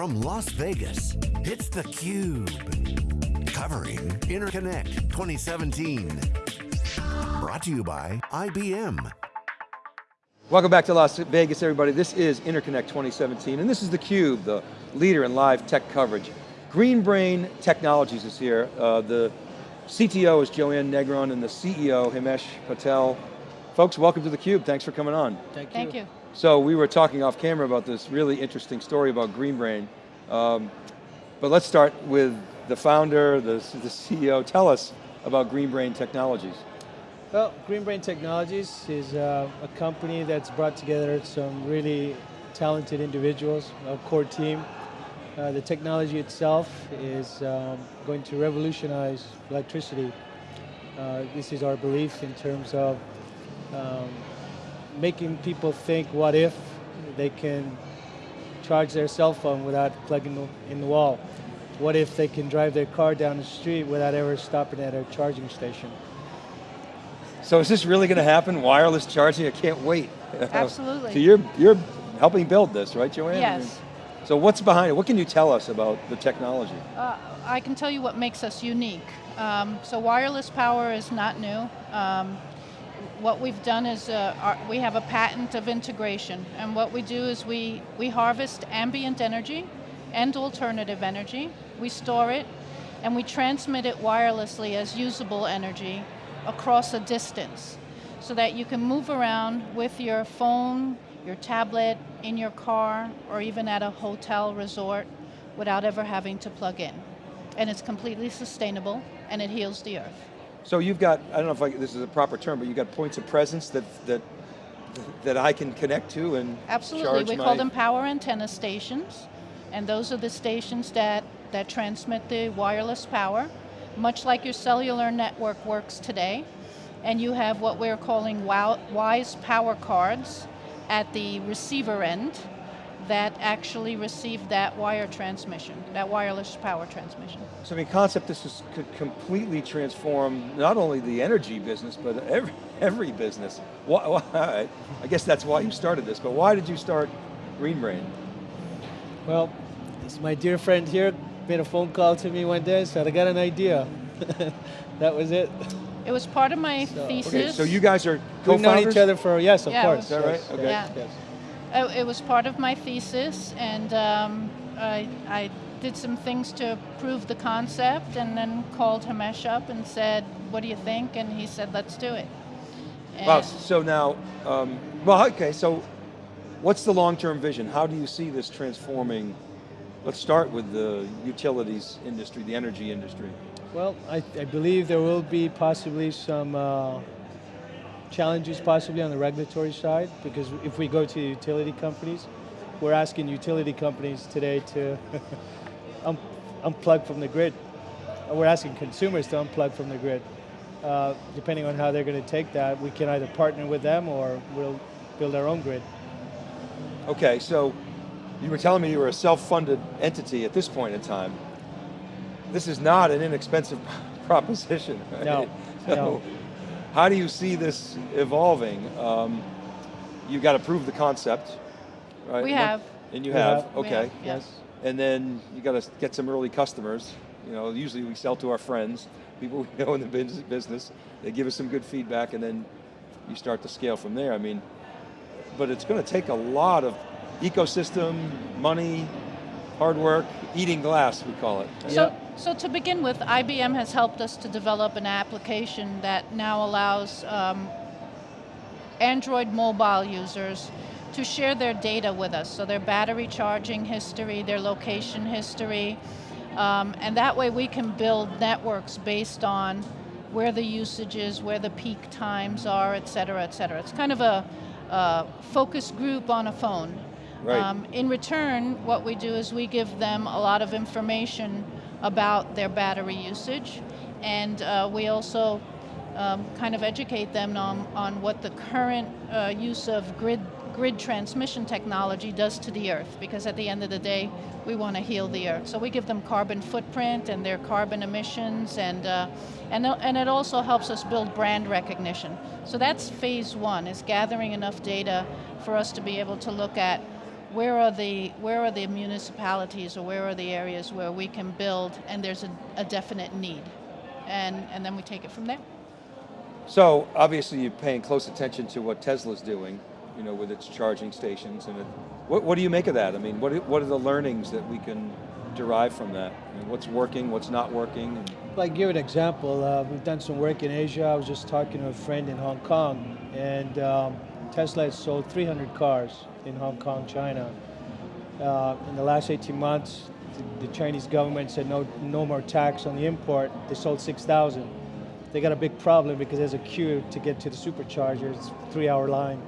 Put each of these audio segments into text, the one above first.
From Las Vegas, it's theCUBE. Covering Interconnect 2017. Brought to you by IBM. Welcome back to Las Vegas, everybody. This is Interconnect 2017, and this is theCUBE, the leader in live tech coverage. Green Brain Technologies is here. Uh, the CTO is Joanne Negron, and the CEO, Himesh Patel. Folks, welcome to theCUBE. Thanks for coming on. Thank you. Thank you. So we were talking off camera about this really interesting story about Green Brain. Um, but let's start with the founder, the, the CEO. Tell us about Green Brain Technologies. Well, Green Brain Technologies is uh, a company that's brought together some really talented individuals, a core team. Uh, the technology itself is um, going to revolutionize electricity. Uh, this is our belief in terms of um, making people think, what if they can charge their cell phone without plugging in the wall? What if they can drive their car down the street without ever stopping at a charging station? So is this really going to happen? Wireless charging? I can't wait. Absolutely. so you're, you're helping build this, right, Joanne? Yes. So what's behind it? What can you tell us about the technology? Uh, I can tell you what makes us unique. Um, so wireless power is not new. Um, what we've done is uh, our, we have a patent of integration, and what we do is we, we harvest ambient energy and alternative energy, we store it, and we transmit it wirelessly as usable energy across a distance, so that you can move around with your phone, your tablet, in your car, or even at a hotel resort without ever having to plug in. And it's completely sustainable, and it heals the earth. So you've got, I don't know if I, this is a proper term, but you've got points of presence that, that, that I can connect to and Absolutely, we call them power antenna stations, and those are the stations that, that transmit the wireless power, much like your cellular network works today, and you have what we're calling WISE power cards at the receiver end, that actually receive that wire transmission, that wireless power transmission. So I mean, concept this is, could completely transform not only the energy business, but every, every business. Why, why, I guess that's why you started this, but why did you start Green Brain? Well, this my dear friend here made a phone call to me one day, and said I got an idea. that was it. It was part of my so, thesis. Okay, so you guys are co-founders? We've known each other for, yes, of yeah, course. Is that right? Okay. Yeah. Yes. Uh, it was part of my thesis, and um, I, I, did some things to prove the concept, and then called Himesh up and said, "What do you think?" And he said, "Let's do it." And wow. So now, um, well, okay. So, what's the long-term vision? How do you see this transforming? Let's start with the utilities industry, the energy industry. Well, I, I believe there will be possibly some. Uh, challenges possibly on the regulatory side because if we go to utility companies, we're asking utility companies today to un unplug from the grid. We're asking consumers to unplug from the grid. Uh, depending on how they're going to take that, we can either partner with them or we'll build our own grid. Okay, so you were telling me you were a self-funded entity at this point in time. This is not an inexpensive proposition. Right? No, so, no. How do you see this evolving? Um, you've got to prove the concept, right? We have. And you have, have. okay. Have, yes. And then you got to get some early customers. You know, usually we sell to our friends, people we know in the business. They give us some good feedback and then you start to scale from there. I mean, but it's going to take a lot of ecosystem, money, hard work, eating glass, we call it. So, so to begin with, IBM has helped us to develop an application that now allows um, Android mobile users to share their data with us, so their battery charging history, their location history, um, and that way we can build networks based on where the usage is, where the peak times are, et cetera, et cetera. It's kind of a, a focus group on a phone. Right. Um, in return, what we do is we give them a lot of information about their battery usage, and uh, we also um, kind of educate them on, on what the current uh, use of grid, grid transmission technology does to the earth, because at the end of the day, we want to heal the earth. So we give them carbon footprint and their carbon emissions, and, uh, and, and it also helps us build brand recognition. So that's phase one, is gathering enough data for us to be able to look at where are the where are the municipalities or where are the areas where we can build and there's a, a definite need, and and then we take it from there. So obviously you're paying close attention to what Tesla's doing, you know, with its charging stations and it, what, what do you make of that? I mean, what, what are the learnings that we can derive from that? I mean, what's working, what's not working? And Like give an example, uh, we've done some work in Asia. I was just talking to a friend in Hong Kong, and um, Tesla has sold 300 cars in Hong Kong, China. Uh, in the last 18 months, the, the Chinese government said no, no more tax on the import. They sold 6,000. They got a big problem because there's a queue to get to the superchargers, it's a three-hour line,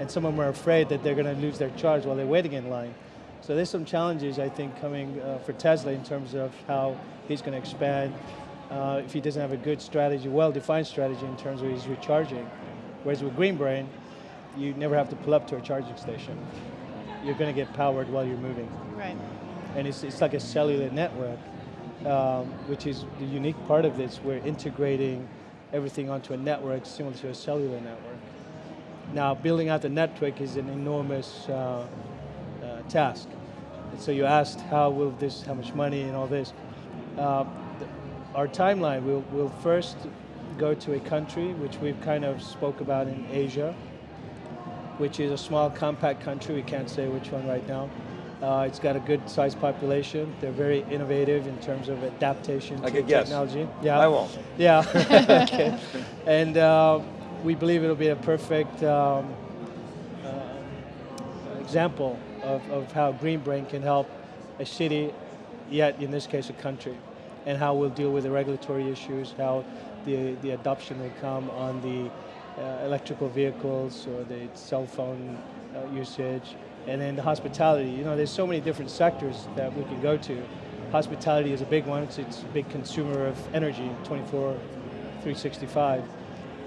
and some of them are afraid that they're going to lose their charge while they're waiting in line. So there's some challenges I think coming uh, for Tesla in terms of how he's going to expand. Uh, if he doesn't have a good strategy, well-defined strategy in terms of his recharging, whereas with GreenBrain, you never have to pull up to a charging station. You're going to get powered while you're moving, Right. and it's, it's like a cellular network, um, which is the unique part of this. We're integrating everything onto a network similar to a cellular network. Now, building out the network is an enormous uh, uh, task. And so you asked how will this, how much money and all this. Uh, th- our timeline, we'll, we'll first go to a country which we've kind of spoke about in Asia, which is a small compact country, we can't say which one right now. Uh, it's got a good sized population. They're very innovative in terms of adaptation I to guess. technology. Yeah. I won't. Yeah. okay. And uh, we believe it'll be a perfect um, uh, example of, of how Green Brain can help a city, yet in this case a country, and how we'll deal with the regulatory issues, how the, the adoption will come on the electrical vehicles or the cell phone uh, usage, and then the hospitality. You know, there's so many different sectors that we can go to. Hospitality is a big one. It's, it's a big consumer of energy, 24, 365.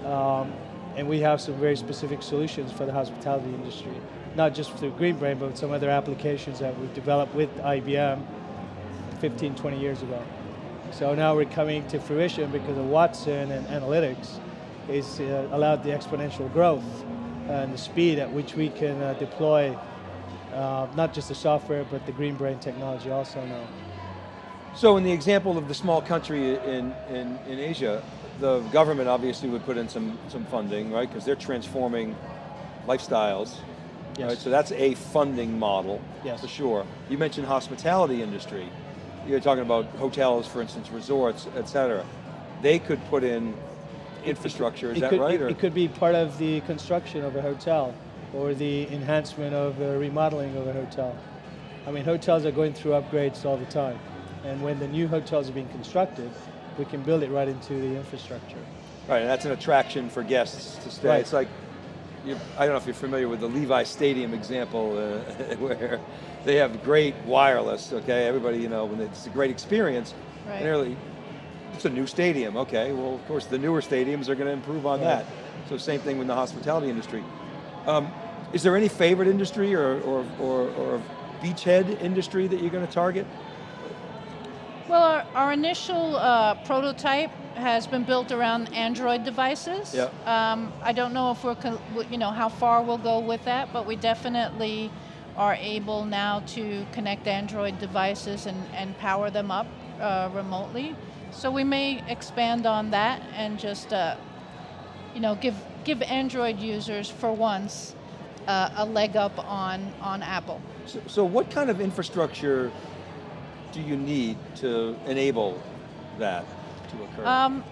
Um, and we have some very specific solutions for the hospitality industry, not just through GreenBrain, but some other applications that we've developed with IBM 15, 20 years ago. So now we're coming to fruition because of Watson and analytics is uh, allowed the exponential growth and the speed at which we can uh, deploy uh, not just the software, but the green brain technology also now. So in the example of the small country in, in, in Asia, the government obviously would put in some, some funding, right? Because they're transforming lifestyles. Yes. Right? So that's a funding model, Yes. for sure. You mentioned hospitality industry. You're talking about hotels, for instance, resorts, et cetera. They could put in infrastructure, is it that could, right? It, it could be part of the construction of a hotel or the enhancement of the remodeling of a hotel. I mean, hotels are going through upgrades all the time. And when the new hotels are being constructed, we can build it right into the infrastructure. Right, and that's an attraction for guests to stay. Right. It's like, you, I don't know if you're familiar with the Levi Stadium example, uh, where they have great wireless. Okay, everybody, you know, when it's a great experience. Right. And they're like, it's a new stadium. Okay, well, of course, the newer stadiums are going to improve on Right. that. So same thing with the hospitality industry. Um, is there any favorite industry or or, or, or beachhead industry that you're going to target? Well, our, our initial uh, prototype has been built around Android devices. Yeah. Um, I don't know if we're, co- you know, how far we'll go with that, but we definitely are able now to connect Android devices and, and power them up uh, remotely. So we may expand on that and just, uh, you know, give give Android users for once uh, a leg up on on Apple. So, so what kind of infrastructure do you need to enable that to occur? Um,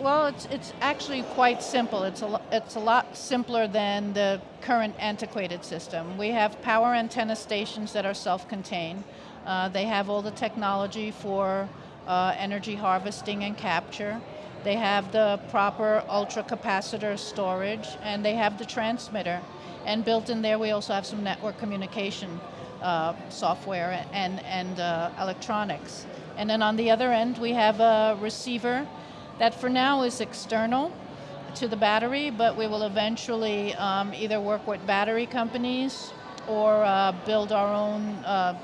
well, it's it's actually quite simple. It's a it's a lot simpler than the current antiquated system. We have power antenna stations that are self-contained. Uh, they have all the technology for uh, energy harvesting and capture. They have the proper ultra capacitor storage, and they have the transmitter. And built in there, we also have some network communication uh, software and, and uh, electronics. And then on the other end, we have a receiver that for now is external to the battery, but we will eventually um, either work with battery companies or uh, build our own uh,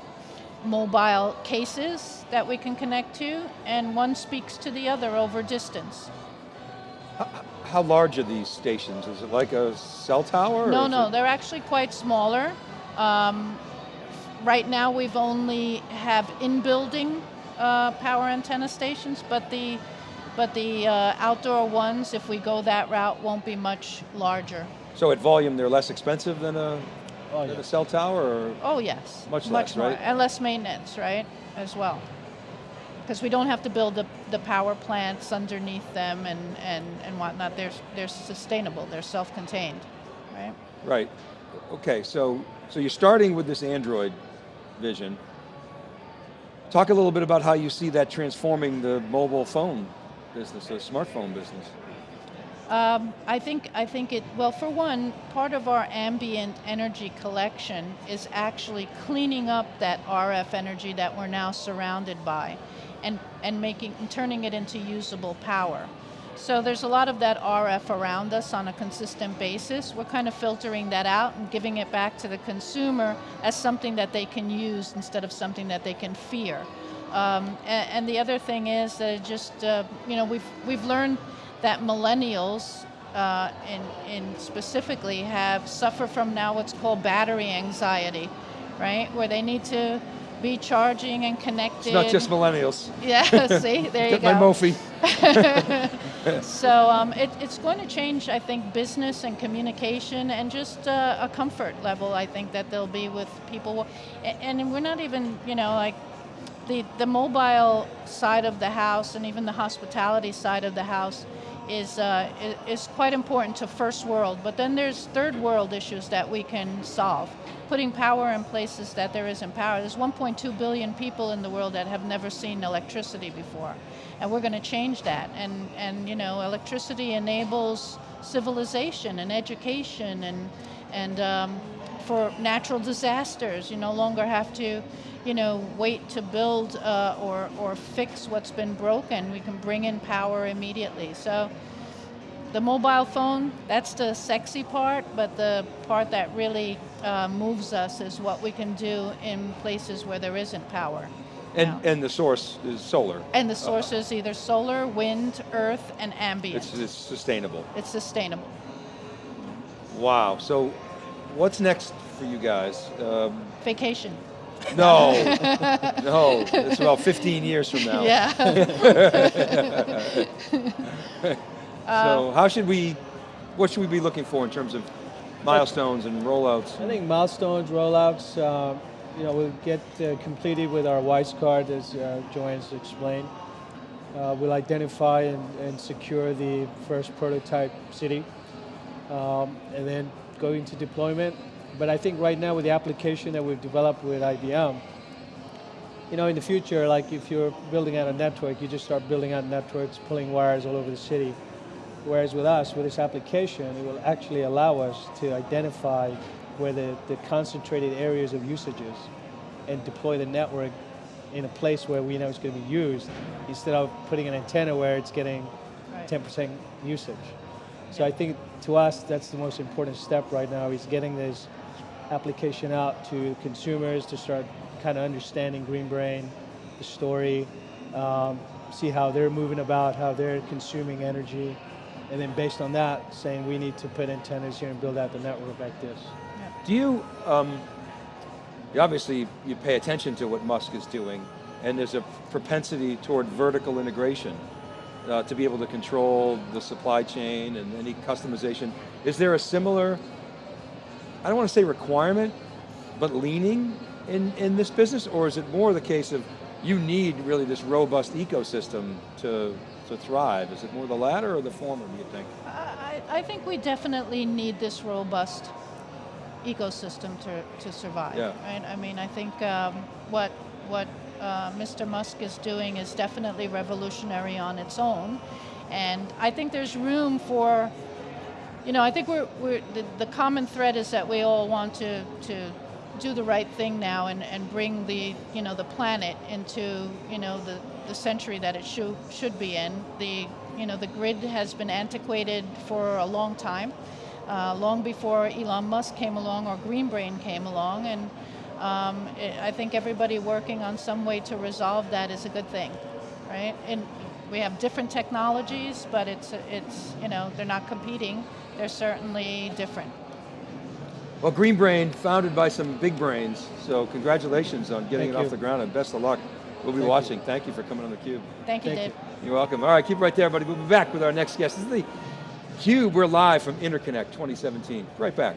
mobile cases that we can connect to, and one speaks to the other over distance. How large are these stations? Is it like a cell tower? No, no, they're actually quite smaller. Um, right now, we've only have in-building uh, power antenna stations, but the but the uh, outdoor ones, if we go that route, won't be much larger. So at volume, they're less expensive than a, Oh, yeah. a cell tower, or Oh yes, Much much less, more, right? and less maintenance, right, as well. Because we don't have to build the, the power plants underneath them and, and, and whatnot. They're, they're sustainable. They're self-contained, right? right? Okay, so so you're starting with this Android vision. Talk a little bit about how you see that transforming the mobile phone business, the smartphone business. Um, I think I think it well for one part of our ambient energy collection is actually cleaning up that RF energy that we're now surrounded by, and and making turning it into usable power. So there's a lot of that RF around us on a consistent basis. We're kind of filtering that out and giving it back to the consumer as something that they can use instead of something that they can fear. Um, and, and the other thing is that just uh, you know we've we've learned that millennials uh, in, in specifically have suffer from now what's called battery anxiety, right? Where they need to be charging and connected. It's not just millennials. Yeah, see, there you Get my. Mophie. So um, it, it's going to change, I think, business and communication and just uh, a comfort level. I think that there'll be with people, A- and we're not even, you know, like the the mobile side of the house and even the hospitality side of the house is uh, is quite important to first world. But then there's third world issues that we can solve. Putting power in places that there isn't power. There's 1.2 billion people in the world that have never seen electricity before, and we're going to change that. And and you know, electricity enables civilization and education and and um, for natural disasters. You no longer have to, you know, wait to build uh, or, or fix what's been broken. We can bring in power immediately. So the mobile phone, that's the sexy part, but the part that really uh, moves us is what we can do in places where there isn't power. And, now. and the source is solar. and the source is either solar, wind, earth, and ambient. It's, it's sustainable. it's sustainable. Wow. So what's next for you guys? Um, Vacation. no, no. It's about 15 years from now. Yeah. So how should we, what should we be looking for in terms of milestones and rollouts? I think milestones, rollouts, uh, you know, we'll get uh, completed with our WISE card, as uh, Joanne's explained. Uh, we'll identify and, and secure the first prototype city, um, and then go into deployment. But I think right now with the application that we've developed with IBM, you know, in the future, like if you're building out a network, you just start building out networks, pulling wires all over the city. Whereas with us, with this application, it will actually allow us to identify where the, the concentrated areas of usage is and deploy the network in a place where we know it's going to be used instead of putting an antenna where it's getting 10% usage. So I think to us, that's the most important step right now is getting this application out to consumers to start kind of understanding Green Brain, the story, um, see how they're moving about, how they're consuming energy, and then based on that, saying we need to put antennas here and build out the network like this. Do you, um, you obviously you pay attention to what Musk is doing, and there's a propensity toward vertical integration uh, to be able to control the supply chain and any customization. Is there a similar, I don't want to say requirement, but leaning in, in this business, or is it more the case of you need really this robust ecosystem to, to thrive? Is it more the latter or the former, do you think? I, I think we definitely need this robust ecosystem to, to survive. Yeah. Right. I mean, I think um, what what uh, Mr. Musk is doing is definitely revolutionary on its own, and I think there's room for. You know, I think we're, we're the, the common thread is that we all want to, to do the right thing now and, and bring the you know the planet into you know the, the century that it should should be in. The you know the grid has been antiquated for a long time, uh, long before Elon Musk came along or Green Brain came along, and um, it, I think everybody working on some way to resolve that is a good thing, right? And we have different technologies, but it's it's you know they're not competing. They're certainly different. Well, Green Brain, founded by some big brains, so congratulations on getting Thank it off the ground and best of luck. We'll be Thank you. watching. Thank you for coming on theCUBE. Thank you, Thank Dave. you. You're welcome. All right, keep it right there, buddy. We'll be back with our next guest. This is the CUBE, we're live from Interconnect 2017. Right back.